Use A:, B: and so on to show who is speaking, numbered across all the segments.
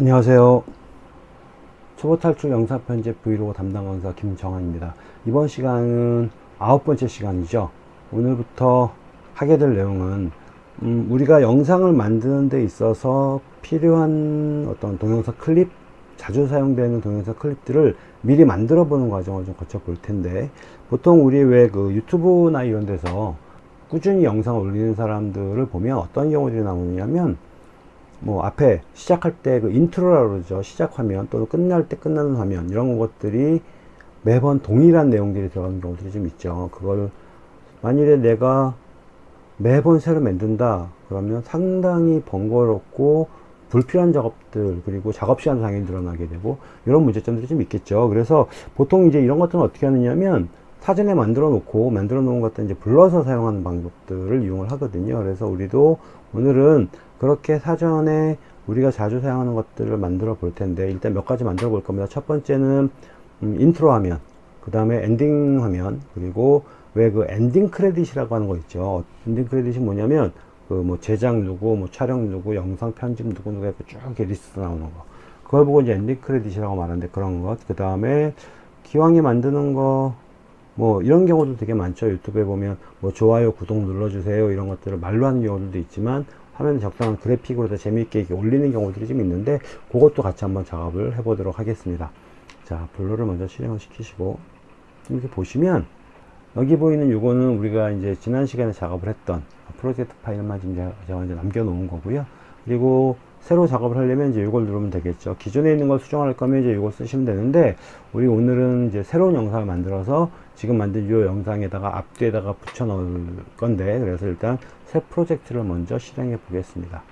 A: 안녕하세요. 초보 탈출 영상 편집 브이로그 담당 강사 김정환입니다. 이번 시간은 아홉 번째 시간이죠. 오늘부터 하게 될 내용은 음, 우리가 영상을 만드는 데 있어서 필요한 어떤 동영상 클립 자주 사용되는 동영상 클립들을 미리 만들어 보는 과정을 좀 거쳐 볼 텐데 보통 우리 왜 그 유튜브나 이런 데서 꾸준히 영상을 올리는 사람들을 보면 어떤 경우들이 나오냐면 뭐 앞에 시작할 때 그 인트로라고 그러죠. 시작 화면 또는 끝날 때 끝나는 화면. 이런 것들이 매번 동일한 내용들이 들어가는 경우들이 좀 있죠. 그걸 만일에 내가 매번 새로 만든다. 그러면 상당히 번거롭고 불필요한 작업들 그리고 작업 시간 당연히 늘어나게 되고 이런 문제점들이 좀 있겠죠. 그래서 보통 이제 이런 것들은 어떻게 하느냐면 사전에 만들어 놓고 만들어 놓은 것들 이제 불러서 사용하는 방법들을 이용을 하거든요. 그래서 우리도 오늘은 그렇게 사전에 우리가 자주 사용하는 것들을 만들어 볼 텐데 일단 몇 가지 만들어 볼 겁니다. 첫 번째는 음, 인트로 화면 그 다음에 엔딩 화면 그리고 왜 그 엔딩 크레딧이라고 하는 거 있죠. 엔딩 크레딧이 뭐냐면 그 뭐 제작 누구 뭐 촬영 누구 영상 편집 누구 누구 이렇게 쭉 이렇게 리스트 나오는 거. 그걸 보고 이제 엔딩 크레딧이라고 말하는데 그런 것그 다음에 기왕에 만드는 거 뭐 이런 경우도 되게 많죠. 유튜브에 보면 뭐 좋아요 구독 눌러주세요 이런 것들을 말로 하는 경우들도 있지만 화면에 적당한 그래픽으로 더 재미있게 올리는 경우들이 좀 있는데 그것도 같이 한번 작업을 해 보도록 하겠습니다. 자 블루를 먼저 실행을 시키시고 이렇게 보시면 여기 보이는 요거는 우리가 이제 지난 시간에 작업을 했던 프로젝트 파일만 지금 제가 이제 남겨 놓은 거고요. 그리고 새로 작업을 하려면 이제 이걸 누르면 되겠죠. 기존에 있는 걸 수정할 거면 이제 이걸 쓰시면 되는데 우리 오늘은 이제 새로운 영상을 만들어서 지금 만든 이 영상에다가 앞뒤에다가 붙여 넣을 건데 그래서 일단 새 프로젝트를 먼저 실행해 보겠습니다.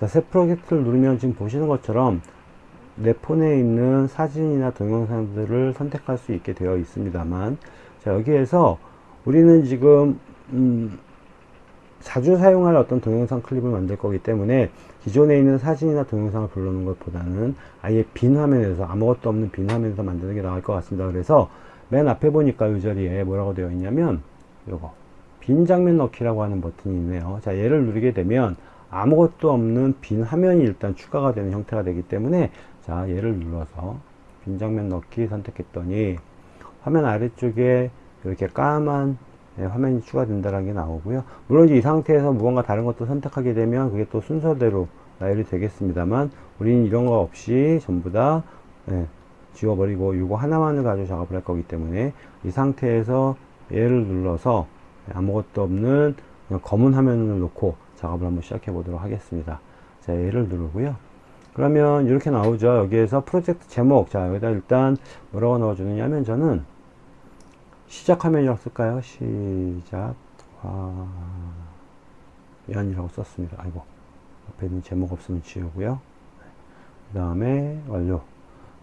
A: 자, 새 프로젝트를 누르면 지금 보시는 것처럼 내 폰에 있는 사진이나 동영상들을 선택할 수 있게 되어 있습니다만 자 여기에서 우리는 지금 음, 자주 사용할 어떤 동영상 클립을 만들 거기 때문에 기존에 있는 사진이나 동영상을 불러놓는 것보다는 아예 빈 화면에서 아무것도 없는 빈 화면에서 만드는 게 나을 것 같습니다. 그래서 맨 앞에 보니까 이 자리에 뭐라고 되어 있냐면 요거 빈 장면 넣기라고 하는 버튼이 있네요 자 얘를 누르게 되면 아무것도 없는 빈 화면이 일단 추가가 되는 형태가 되기 때문에 자 얘를 눌러서 빈 장면 넣기 선택했더니 화면 아래쪽에 이렇게 까만 네, 화면이 추가된다는 게 나오고요. 물론 이 상태에서 무언가 다른 것도 선택하게 되면 그게 또 순서대로 나열이 되겠습니다만 우리는 이런 거 없이 전부 다 네, 지워버리고 이거 하나만을 가지고 작업을 할 거기 때문에 이 상태에서 얘를 눌러서 아무것도 없는 검은 화면을 놓고 작업을 한번 시작해 보도록 하겠습니다. 자, 얘를 누르고요. 그러면 이렇게 나오죠. 여기에서 프로젝트 제목. 자, 여기다 일단 뭐라고 넣어주느냐면 저는 시작 화면이라고 쓸까요? 시작 화면이라고 썼습니다. 아이고 앞에 있는 제목 없으면 지우고요. 그 다음에 완료.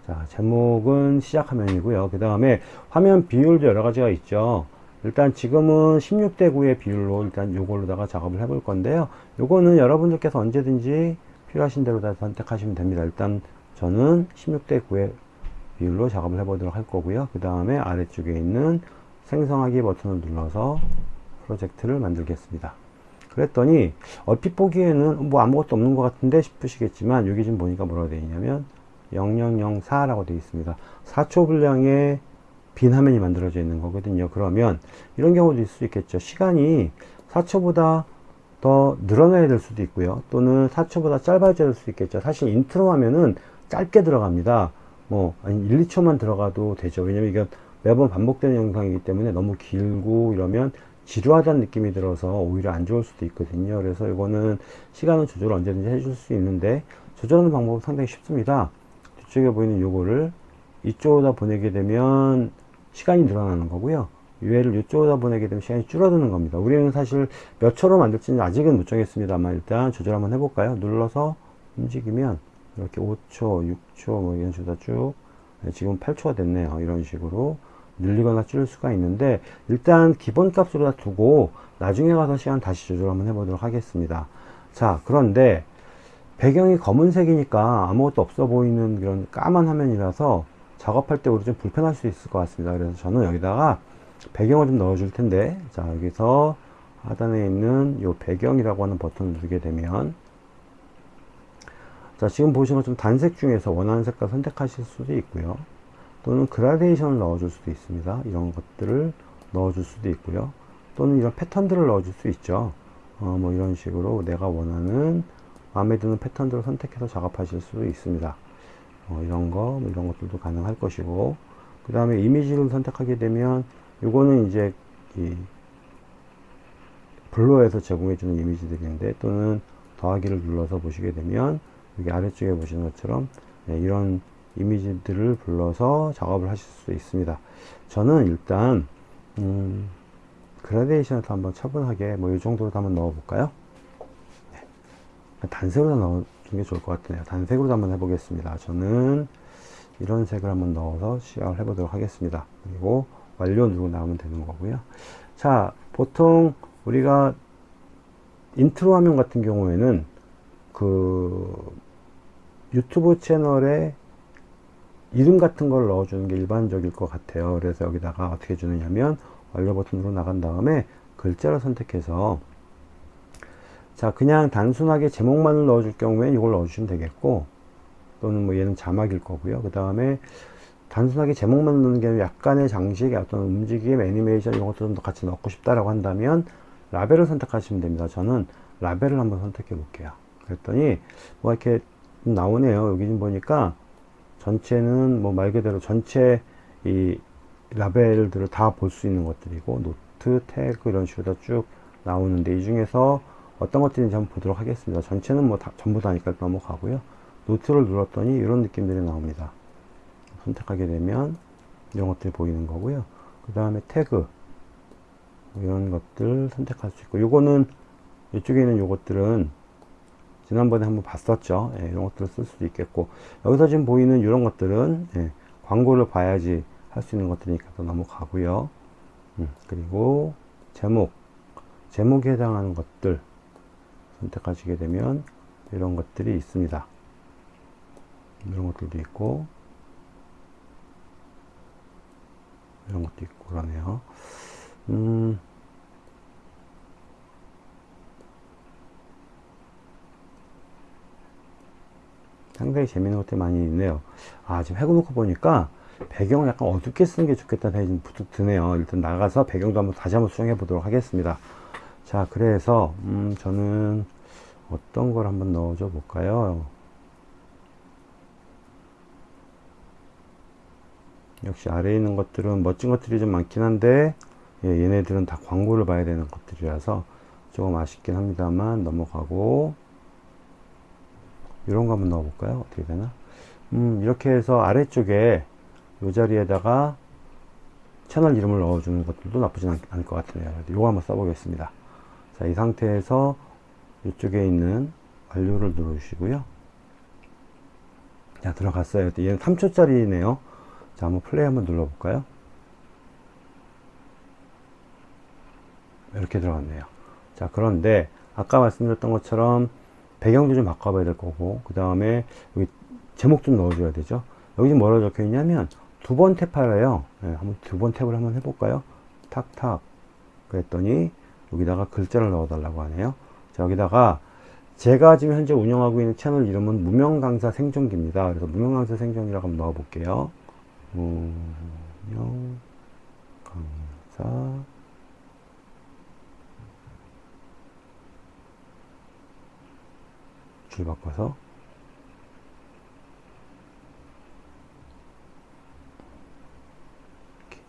A: 자 제목은 시작 화면이고요. 그 다음에 화면 비율도 여러 가지가 있죠. 일단 지금은 16대 9의 비율로 일단 요걸로다가 작업을 해볼 건데요. 요거는 여러분들께서 언제든지 필요하신 대로 다 선택하시면 됩니다. 일단 저는 16대 9의 비율로 작업을 해보도록 할 거고요. 그 다음에 아래쪽에 있는 생성하기 버튼을 눌러서 프로젝트를 만들겠습니다. 그랬더니 얼핏 보기에는 뭐 아무것도 없는 것 같은데 싶으시겠지만 여기 지금 보니까 뭐라고 되어 있냐면 0004라고 되어 있습니다. 4초 분량의 빈 화면이 만들어져 있는 거거든요. 그러면 이런 경우도 있을 수 있겠죠. 시간이 4초보다 더 늘어나야 될 수도 있고요. 또는 4초보다 짧아져야 될 수도 있겠죠. 사실 인트로 화면은 짧게 들어갑니다. 뭐, 아니 1, 2초만 들어가도 되죠. 왜냐면 이건 매번 반복되는 영상이기 때문에 너무 길고 이러면 지루하다는 느낌이 들어서 오히려 안 좋을 수도 있거든요 그래서 이거는 시간은 조절 언제든지 해줄 수 있는데 조절하는 방법은 상당히 쉽습니다 뒤쪽에 보이는 요거를 이쪽으로 보내게 되면 시간이 늘어나는 거고요. 유해를 이쪽으로 보내게 되면 시간이 줄어드는 겁니다. 우리는 사실 몇 초로 만들지는 아직은 못 정했습니다만 일단 조절 한번 해볼까요? 눌러서 움직이면 이렇게 5초 6초 뭐 이런 식으로 쭉 네, 지금 8초가 됐네요. 이런 식으로 늘리거나 줄일 수가 있는데 일단 기본값으로 다 두고 나중에 가서 시간 다시 조절 한번 해보도록 하겠습니다. 자 그런데 배경이 검은색이니까 아무것도 없어 보이는 그런 까만 화면이라서 작업할 때 우리 좀 불편할 수 있을 것 같습니다 그래서 저는 여기다가 배경을 좀 넣어 줄 텐데 자 여기서 하단에 있는 이 배경이라고 하는 버튼을 누르게 되면 자, 지금 보시는 것처럼 단색 중에서 원하는 색깔 선택하실 수도 있고요. 또는 그라데이션을 넣어 줄 수도 있습니다. 이런 것들을 넣어 줄 수도 있고요. 또는 이런 패턴들을 넣어 줄 수 있죠. 어, 뭐 이런 식으로 내가 원하는 마음에 드는 패턴들을 선택해서 작업하실 수도 있습니다. 어, 이런 거, 뭐 이런 것들도 가능할 것이고, 그 다음에 이미지를 선택하게 되면, 이거는 이제, 이, 블로에서 제공해주는 이미지들인데, 또는 더하기를 눌러서 보시게 되면, 여기 아래쪽에 보시는 것처럼, 네, 이런 이미지들을 불러서 작업을 하실 수 있습니다. 저는 일단, 음, 그라데이션을 한번 차분하게, 뭐, 이 정도로 한번 넣어볼까요? 단색으로 넣어주는 게 좋을 것 같네요. 단색으로 한번 해보겠습니다. 저는 이런 색을 한번 넣어서 시작을 해보도록 하겠습니다. 그리고 완료 누르고 나오면 되는 거고요. 자, 보통 우리가 인트로 화면 같은 경우에는 그 유튜브 채널에 이름 같은 걸 넣어주는 게 일반적일 것 같아요. 그래서 여기다가 어떻게 주느냐면 완료 버튼으로 나간 다음에 글자를 선택해서 자 그냥 단순하게 제목만을 넣어줄 경우에 이걸 넣어주시면 되겠고 또는 뭐 얘는 자막일 거고요. 그 다음에 단순하게 제목만 넣는 게 아니라 약간의 장식 어떤 움직임 애니메이션 이런 것들도 같이 넣고 싶다라고 한다면 라벨을 선택하시면 됩니다. 저는 라벨을 한번 선택해 볼게요. 그랬더니 뭐 이렇게 나오네요. 여기 좀 보니까 전체는 뭐 말 그대로 전체 이 라벨들을 다 볼 수 있는 것들이고 노트 태그 이런 식으로 쭉 나오는데 이 중에서 어떤 것들인지 한번 보도록 하겠습니다. 전체는 뭐 다, 전부 다니까 넘어가고요. 노트를 눌렀더니 이런 느낌들이 나옵니다. 선택하게 되면 이런 것들이 보이는 거고요. 그 다음에 태그 뭐 이런 것들 선택할 수 있고 요거는 이쪽에 있는 요것들은 지난번에 한번 봤었죠. 예, 이런 것들을 쓸 수도 있겠고 여기서 지금 보이는 이런 것들은 예, 광고를 봐야지 할 수 있는 것들이니까 또 넘어가고요. 음, 그리고 제목 제목에 해당하는 것들 선택하시게 되면 이런 것들이 있습니다. 이런 것들도 있고 이런 것도 있고 그러네요. 음, 상당히 재밌는 것들이 많이 있네요. 아, 지금 해놓고 보니까 배경을 약간 어둡게 쓰는 게 좋겠다는 생각이 좀 드네요. 일단 나가서 배경도 한번 다시 한번 수정해 보도록 하겠습니다. 자 그래서 음, 저는 어떤 걸 한번 넣어줘 볼까요? 역시 아래에 있는 것들은 멋진 것들이 좀 많긴 한데 예, 얘네들은 다 광고를 봐야 되는 것들이라서 조금 아쉽긴 합니다만 넘어가고 이런 거 한번 넣어 볼까요? 어떻게 되나? 음, 이렇게 해서 아래쪽에 이 자리에다가 채널 이름을 넣어주는 것들도 나쁘진 않, 않을 것 같네요. 이거 한번 써보겠습니다 자, 이 상태에서 이쪽에 있는 완료를 누르시고요. 자, 들어갔어요. 얘는 3초짜리네요. 자, 한번 플레이 한번 눌러볼까요? 이렇게 들어갔네요. 자, 그런데 아까 말씀드렸던 것처럼 배경도 좀 바꿔봐야 될 거고, 그 다음에 여기 제목 좀 넣어줘야 되죠. 여기 뭐라 적혀 있냐면 두 번 탭하래요. 네, 한번 두 번 탭을 한번 해볼까요? 탁탁. 그랬더니 여기다가 글자를 넣어 달라고 하네요. 자, 여기다가 제가 지금 현재 운영하고 있는 채널 이름은 무명강사 생존기입니다. 그래서 무명강사 생존이라고 한번 넣어 볼게요. 무명강사 줄 바꿔서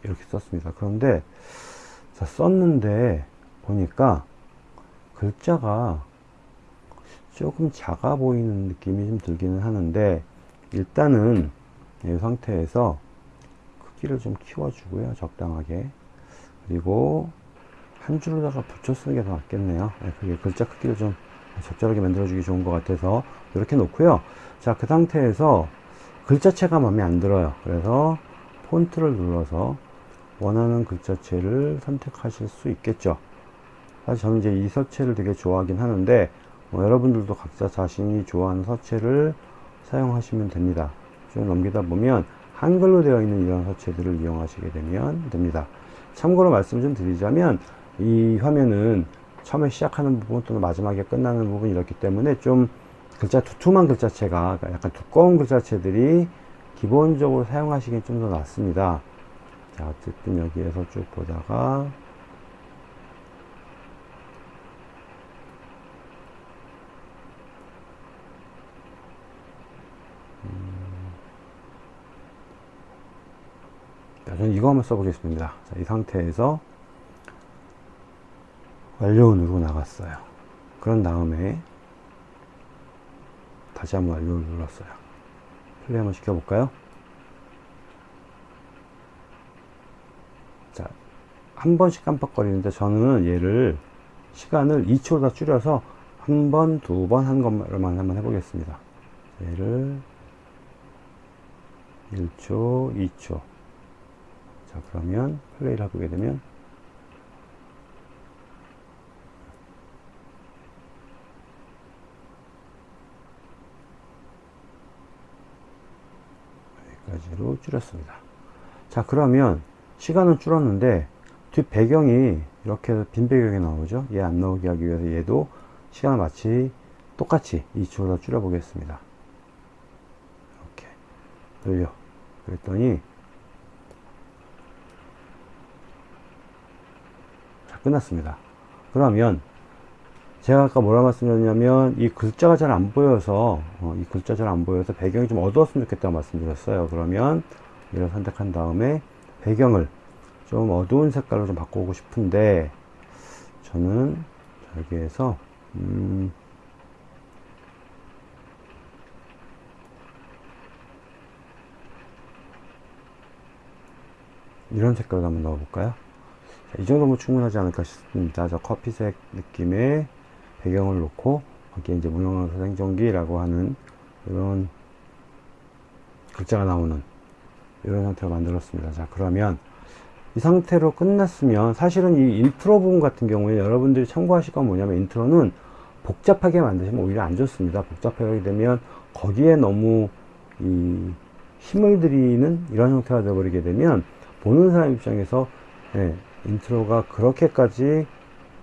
A: 이렇게 썼습니다. 그런데 자 썼는데 보니까 글자가 조금 작아 보이는 느낌이 좀 들기는 하는데 일단은 이 상태에서 크기를 좀 키워주고요 적당하게. 그리고 한 줄로다가 붙여 쓰는 게 더 낫겠네요. 네, 그게 글자 크기를 좀 적절하게 만들어 주기 좋은 것 같아서 이렇게 놓고요. 자 그 상태에서 글자체가 마음에 안 들어요. 그래서 폰트를 눌러서 원하는 글자체를 선택하실 수 있겠죠 사실 저는 이제 이 서체를 되게 좋아하긴 하는데 뭐 여러분들도 각자 자신이 좋아하는 서체를 사용하시면 됩니다. 좀 넘기다 보면 한글로 되어 있는 이런 서체들을 이용하시게 되면 됩니다. 참고로 말씀 좀 드리자면 이 화면은 처음에 시작하는 부분 또는 마지막에 끝나는 부분이 이렇기 때문에 좀 글자 두툼한 글자체가 그러니까 약간 두꺼운 글자체들이 기본적으로 사용하시기엔 좀 더 낫습니다. 자, 어쨌든 여기에서 쭉 보다가 자, 저는 이거 한번 써보겠습니다. 자, 이 상태에서 완료 누르고 나갔어요. 그런 다음에 다시 한번 완료를 눌렀어요. 플레이 한번 시켜볼까요? 자, 한 번씩 깜빡거리는데 저는 얘를 시간을 2초다 줄여서 한 번, 두 번 한 것만 한번 해보겠습니다. 얘를 1초, 2초. 자, 그러면 플레이를 해보게 되면 여기까지로 줄였습니다. 자, 그러면 시간은 줄었는데 뒷 배경이 이렇게 빈 배경이 나오죠. 얘 안 나오게 하기 위해서 얘도 시간을 마치 똑같이 2초로 줄여 보겠습니다. 이렇게 늘려. 그랬더니 끝났습니다. 그러면 제가 아까 뭐라 말씀드렸냐면 이 글자가 잘 안 보여서 어, 이 글자 잘 안 보여서 배경이 좀 어두웠으면 좋겠다고 말씀드렸어요. 그러면 이걸 선택한 다음에 배경을 좀 어두운 색깔로 좀 바꾸고 싶은데 저는 여기에서 음 이런 색깔로 한번 넣어볼까요? 자, 이 정도면 충분하지 않을까 싶습니다. 저 커피색 느낌의 배경을 놓고 거기에 이제 무형화사 생존기라고 하는 이런 글자가 나오는 이런 상태로 만들었습니다. 자 그러면 이 상태로 끝났으면 사실은 이 인트로 부분 같은 경우에 여러분들이 참고하실 건 뭐냐면 인트로는 복잡하게 만드시면 오히려 안 좋습니다. 복잡하게 되면 거기에 너무 이 힘을 들이는 이런 형태가 되어버리게 되면 보는 사람 입장에서 예, 인트로가 그렇게까지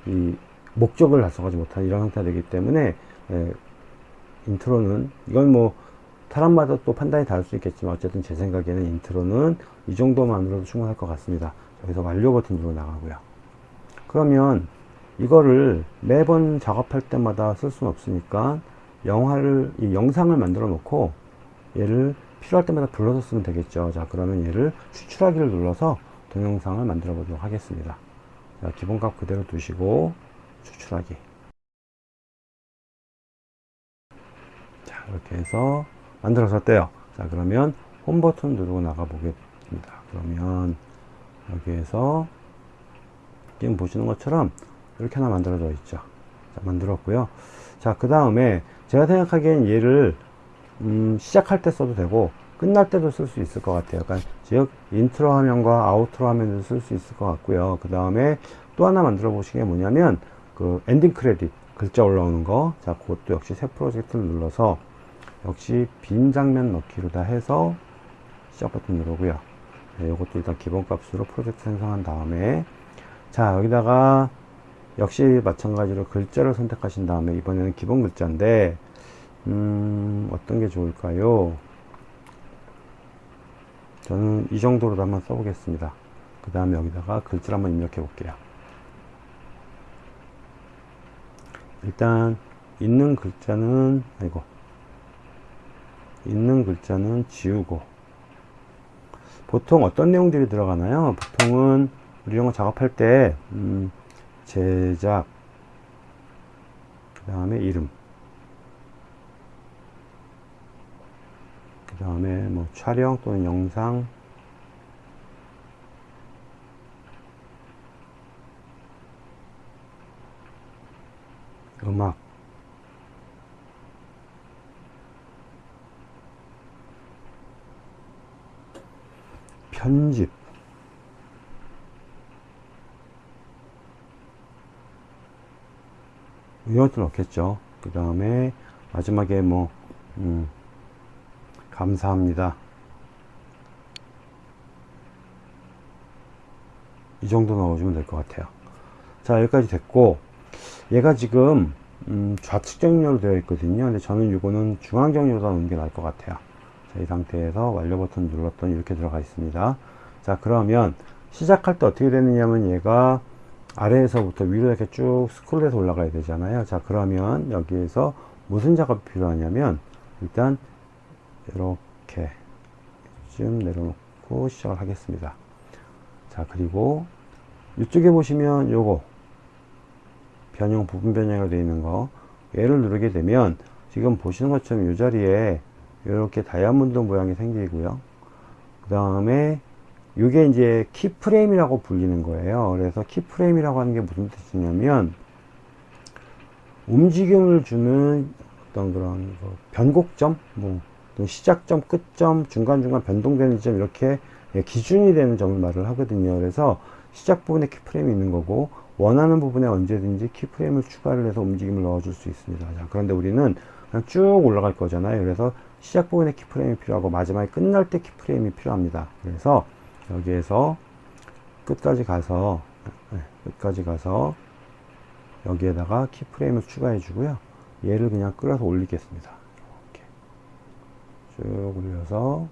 A: 이 목적을 달성하지 못한 이런 형태가 되기 때문에 예, 인트로는 이건 뭐 사람마다 또 판단이 다를 수 있겠지만 어쨌든 제 생각에는 인트로는 이 정도만으로도 충분할 것 같습니다. 여기서 완료 버튼 누르고 나가고요. 그러면 이거를 매번 작업할 때마다 쓸 수는 없으니까 영화를 이 영상을 만들어 놓고 얘를 필요할 때마다 불러서 쓰면 되겠죠. 자 그러면 얘를 추출하기를 눌러서 동영상을 만들어 보도록 하겠습니다. 자, 기본값 그대로 두시고 추출하기. 자 이렇게 해서 만들어졌대요. 자 그러면 홈 버튼 누르고 나가 보겠습니다. 그러면 여기에서 지금 보시는 것처럼 이렇게 하나 만들어져 있죠. 자, 만들었고요. 자 그 다음에 제가 생각하기엔 얘를 음, 시작할 때 써도 되고 끝날 때도 쓸 수 있을 것 같아요. 그러니까 즉 인트로 화면과 아우트로 화면도 쓸수 있을 것 같고요 그 다음에 또 하나 만들어 보시게 뭐냐면 그 엔딩 크레딧 글자 올라오는 거. 자, 그것도 역시 새 프로젝트를 눌러서 역시 빈 장면 넣기로 다 해서 시작 버튼 누르고요. 네, 이것도 일단 기본값으로 프로젝트 생성한 다음에 자, 여기다가 역시 마찬가지로 글자를 선택하신 다음에 이번에는 기본 글자인데 음, 어떤 게 좋을까요? 저는 이 정도로 한번 써보겠습니다. 그 다음에 여기다가 글자를 한번 입력해 볼게요. 일단 있는 글자는 아이고 있는 글자는 지우고 보통 어떤 내용들이 들어가나요? 보통은 우리 이런 거 작업할 때 음, 제작 그 다음에 이름 그 다음에 뭐 촬영 또는 영상. 음악. 편집. 이것도 넣겠죠. 그 다음에 마지막에 뭐 음, 감사합니다 이 정도 넣어주면 될 것 같아요 자 여기까지 됐고 얘가 지금 음, 좌측 정렬로 되어 있거든요. 근데 저는 이거는 중앙 정렬로 놓는 게 나을 것 같아요. 자, 이 상태에서 완료 버튼 눌렀더니 이렇게 들어가 있습니다. 자, 그러면 시작할 때 어떻게 되느냐면 얘가 아래에서부터 위로 이렇게 쭉 스크롤해서 올라가야 되잖아요. 자, 그러면 여기에서 무슨 작업이 필요하냐면 일단 이렇게 좀 내려놓고 시작을 하겠습니다. 자, 그리고 이쪽에 보시면 요거 변형 부분 변형으로 되어 있는 거. 얘를 누르게 되면 지금 보시는 것처럼 이 자리에 이렇게 다이아몬드 모양이 생기고요. 그 다음에 이게 이제 키프레임이라고 불리는 거예요. 그래서 키프레임이라고 하는 게 무슨 뜻이냐면 움직임을 주는 어떤 그런 변곡점? 뭐 시작점 끝점 중간중간 변동되는 점 이렇게 기준이 되는 점을 말을 하거든요 그래서 시작 부분에 키프레임이 있는 거고 원하는 부분에 언제든지 키프레임을 추가를 해서 움직임을 넣어줄 수 있습니다. 자, 그런데 우리는 그냥 쭉 올라갈 거잖아요. 그래서 시작 부분에 키프레임이 필요하고 마지막에 끝날 때 키프레임이 필요합니다. 그래서 여기에서 끝까지 가서 네, 끝까지 가서 여기에다가 키프레임을 추가해 주고요. 얘를 그냥 끌어서 올리겠습니다. 쭉 올려서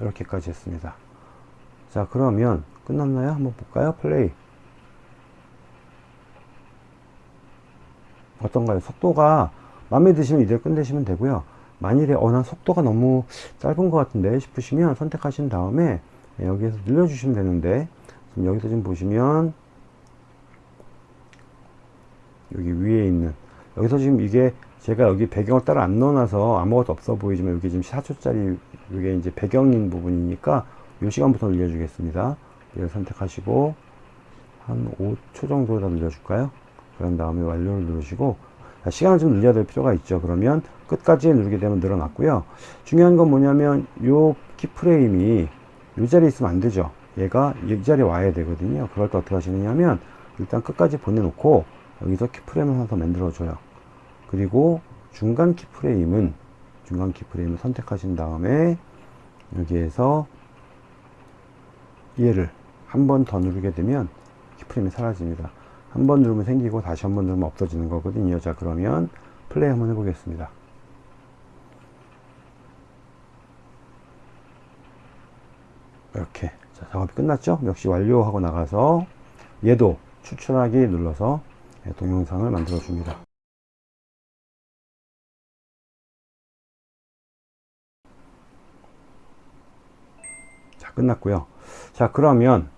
A: 이렇게까지 했습니다. 자 그러면 끝났나요? 한번 볼까요? 플레이 어떤가요? 속도가 마음에 드시면 이대로 끝내시면 되고요 만일에 어난 속도가 너무 짧은 것 같은데 싶으시면 선택하신 다음에 여기에서 늘려주시면 되는데 지금 여기서 지금 보시면 여기 위에 있는 여기서 지금 이게 제가 여기 배경을 따로 안 넣어놔서 아무것도 없어 보이지만 여기 지금 4초짜리 이게 이제 배경인 부분이니까 이 시간부터 늘려주겠습니다 얘를 선택하시고 한 5초 정도에다 늘려줄까요? 그런 다음에 완료를 누르시고 시간을 좀 늘려야 될 필요가 있죠. 그러면 끝까지 누르게 되면 늘어났고요. 중요한 건 뭐냐면 요 키프레임이 이 자리에 있으면 안 되죠. 얘가 이 자리에 와야 되거든요. 그럴 때 어떻게 하시느냐면 일단 끝까지 보내놓고 여기서 키프레임을 하나 더 만들어줘요. 그리고 중간 키프레임은 중간 키프레임을 선택하신 다음에 여기에서 얘를 한 번 더 누르게 되면 키프레임이 사라집니다. 한 번 누르면 생기고 다시 한 번 누르면 없어지는 거거든요. 자 그러면 플레이 한번 해보겠습니다. 이렇게 자, 작업이 끝났죠? 역시 완료하고 나가서 얘도 추출하기 눌러서 동영상을 만들어 줍니다. 끝났고요. 자 그러면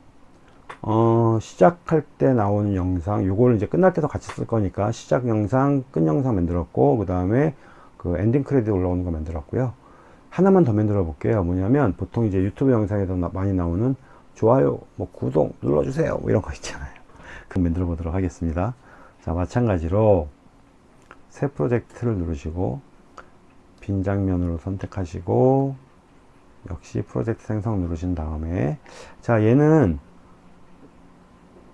A: 어, 시작할 때 나오는 영상 요거를 이제 끝날 때도 같이 쓸 거니까 시작 영상 끝 영상 만들었고 그 다음에 그 엔딩 크레딧 올라오는 거 만들었고요. 하나만 더 만들어 볼게요. 뭐냐면 보통 이제 유튜브 영상에서 나, 많이 나오는 좋아요 뭐 구독 눌러주세요. 뭐 이런 거 있잖아요. 그 만들어 보도록 하겠습니다. 자 마찬가지로 새 프로젝트를 누르시고 빈 장면으로 선택하시고 역시 프로젝트 생성 누르신 다음에. 자 얘는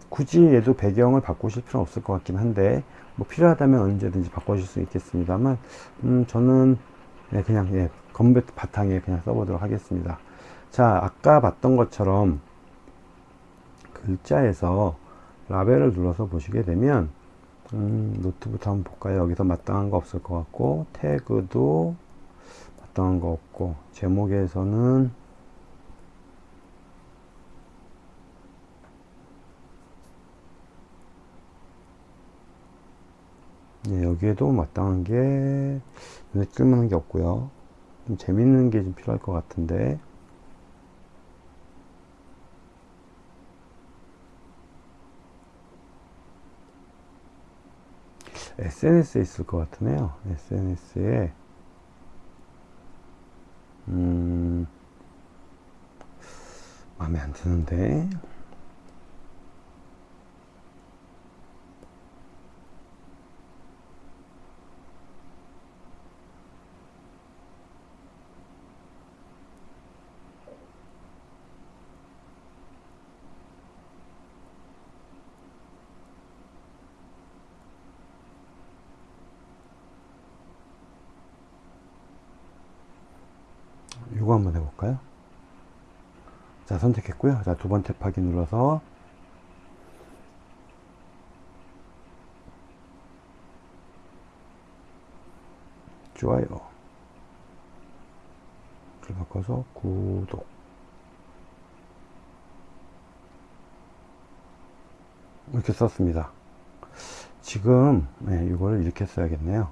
A: 굳이 얘도 배경을 바꾸실 필요는 없을 것 같긴 한데 뭐 필요하다면 언제든지 바꿔줄 수 있겠습니다만 음 저는 네, 그냥 예, 컴퓨터 바탕에 그냥 써보도록 하겠습니다. 자 아까 봤던 것처럼 글자에서 라벨을 눌러서 보시게 되면 음, 노트부터 한번 볼까요? 여기서 마땅한 거 없을 것 같고 태그도 마땅한 거 없고 제목에서는 네, 여기에도 마땅한 게 눈에 뜰만한 게 없고요. 좀 재밌는 게 좀 필요할 것 같은데. SNS에 있을 것 같으네요. SNS에 음, 마음에 안 드는데. 선택했고요. 자 두 번째 파기 눌러서 좋아요. 를 바꿔서 구독. 이렇게 썼습니다. 지금 네, 이걸 이렇게 써야겠네요.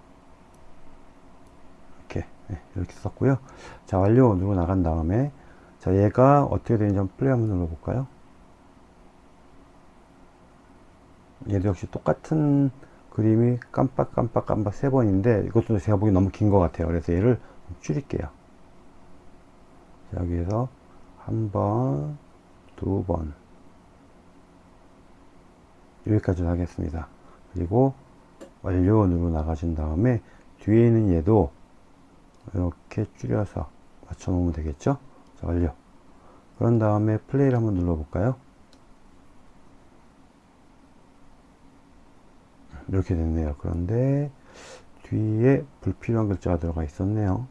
A: 이렇게 네, 이렇게 썼고요. 자 완료. 누르고 나간 다음에 자 얘가 어떻게 되는지 한번 플레이 한번 눌러 볼까요 얘도 역시 똑같은 그림이 깜빡 깜빡 깜빡 세 번인데 이것도 제가 보기 너무 긴 것 같아요 그래서 얘를 줄일게요 자, 여기에서 한 번, 두 번, 여기까지 하겠습니다. 그리고 완료 누르 나가신 다음에 뒤에 있는 얘도 이렇게 줄여서 맞춰 놓으면 되겠죠? 자, 완료. 그런 다음에 플레이를 한번 눌러 볼까요? 이렇게 됐네요. 그런데 뒤에 불필요한 글자가 들어가 있었네요.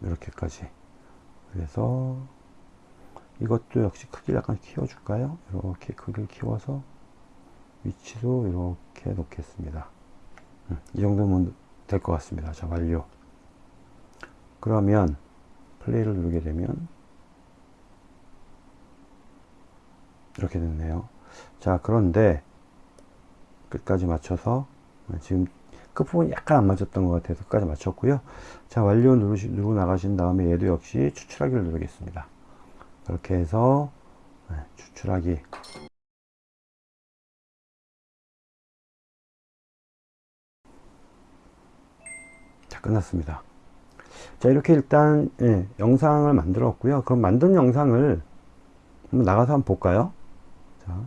A: 이렇게까지 그래서 이것도 역시 크기를 약간 키워줄까요? 이렇게 크기를 키워서 위치도 이렇게 놓겠습니다. 음, 이 정도면 될 것 같습니다. 자, 완료. 그러면 플레이를 누르게 되면 이렇게 됐네요. 자, 그런데 끝까지 맞춰서 지금 끝부분이 약간 안 맞았던 것 같아서 끝까지 맞췄고요. 자, 완료 누르시, 누르고 나가신 다음에 얘도 역시 추출하기를 누르겠습니다. 그렇게 해서 네, 추출하기 자 끝났습니다. 자 이렇게 일단 예, 영상을 만들었고요. 그럼 만든 영상을 한번 나가서 한번 볼까요? 자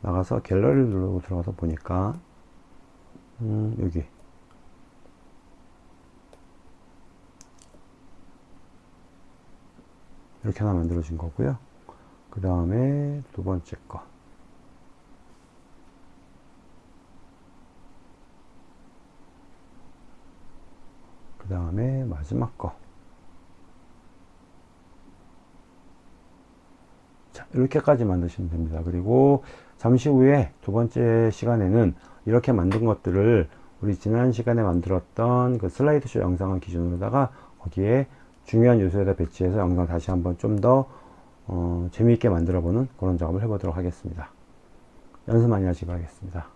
A: 나가서 갤러리를 누르고 들어가서 보니까 음, 여기. 이렇게 하나 만들어진 거고요. 그 다음에 두 번째 거 그 다음에 마지막 거 자, 이렇게까지 만드시면 됩니다. 그리고 잠시 후에 두 번째 시간에는 이렇게 만든 것들을 우리 지난 시간에 만들었던 그 슬라이드쇼 영상을 기준으로다가 거기에 중요한 요소에다 배치해서 영상 다시 한번 좀더 어, 재미있게 만들어 보는 그런 작업을 해보도록 하겠습니다. 연습 많이 하시기 바라겠습니다.